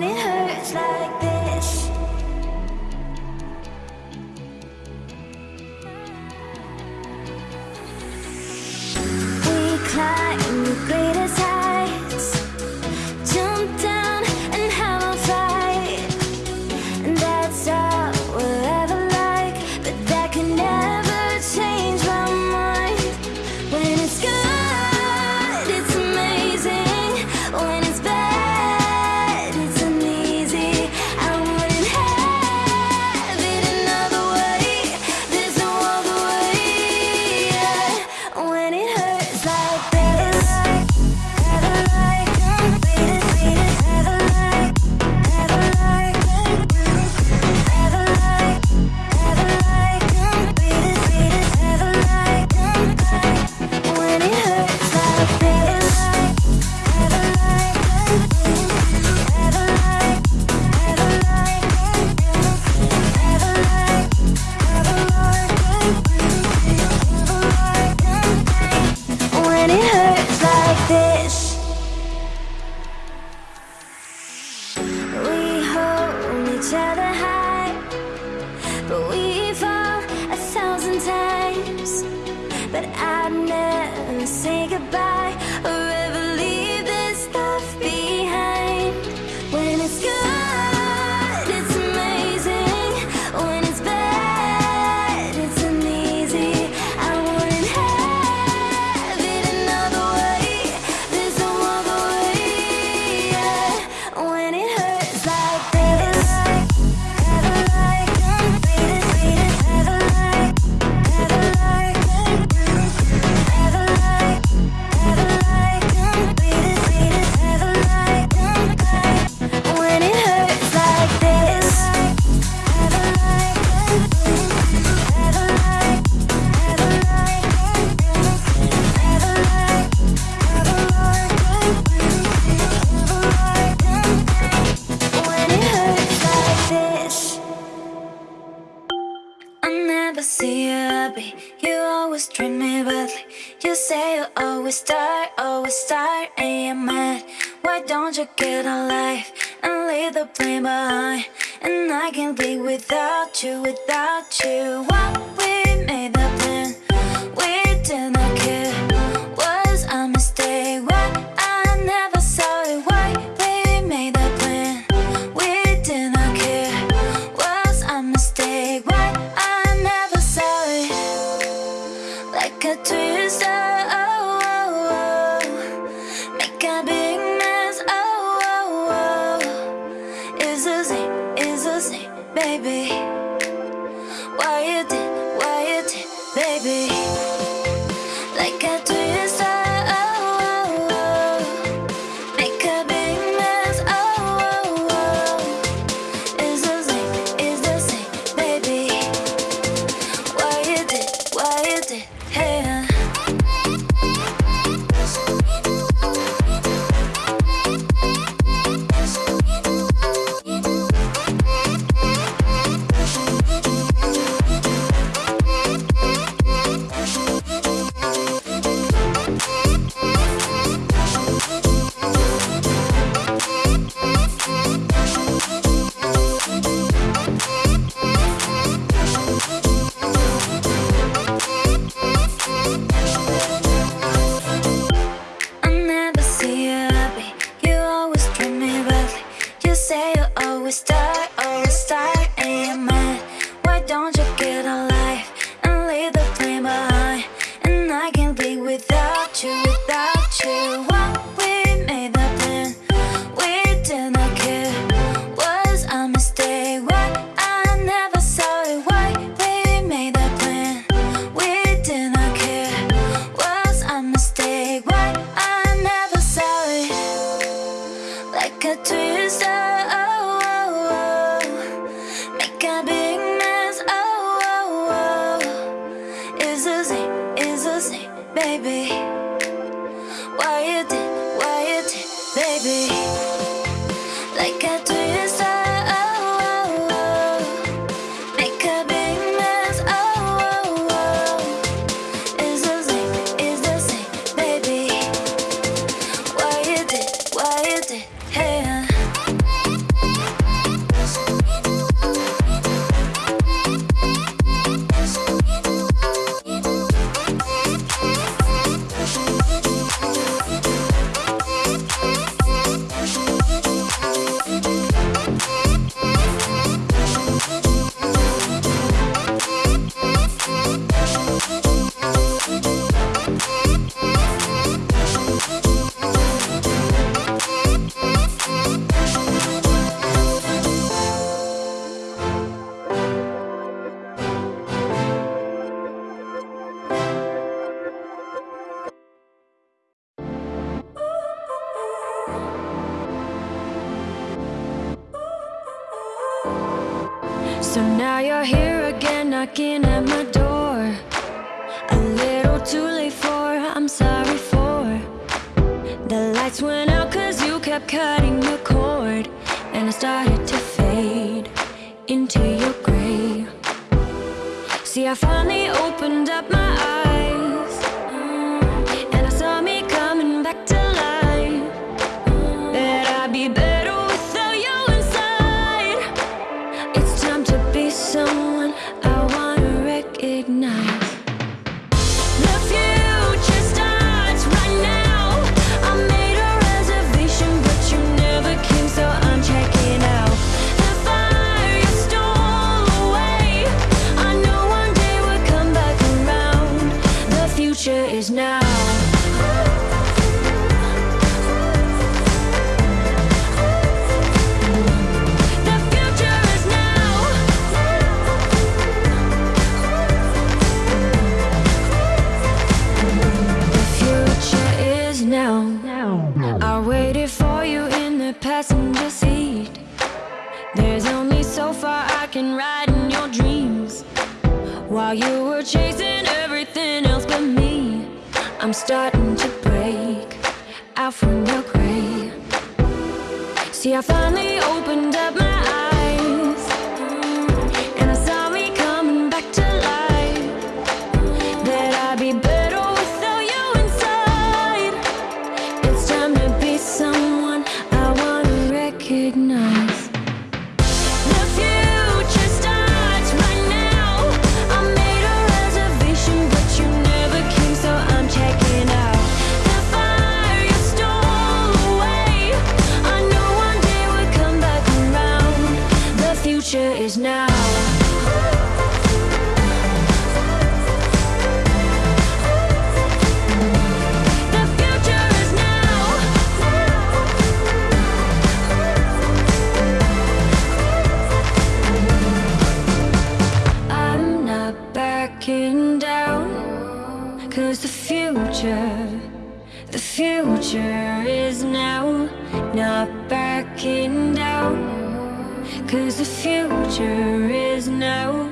when it hurts like this. We climb the say goodbye. never see you happy You always treat me badly You say you always tired, always tired And you're mad Why don't you get a life And leave the blame behind? And I can't live without you, without you. What we made big mess, oh, oh, oh. It's a Z, it's a Z, baby. Why you did, why you did, baby? baby. Why you did, why you did, baby. So now you're here again knocking at my door. A little too late for, I'm sorry for. The lights went out cause you kept cutting the cord. And I started to fade into your grave. See I finally opened up my eyes. While you were chasing everything else but me. I'm starting to break out from your grave. See, I finally opened up my eyes not backing down Cause the future is now.